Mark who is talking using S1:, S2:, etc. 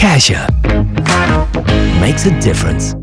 S1: Cassia makes a difference.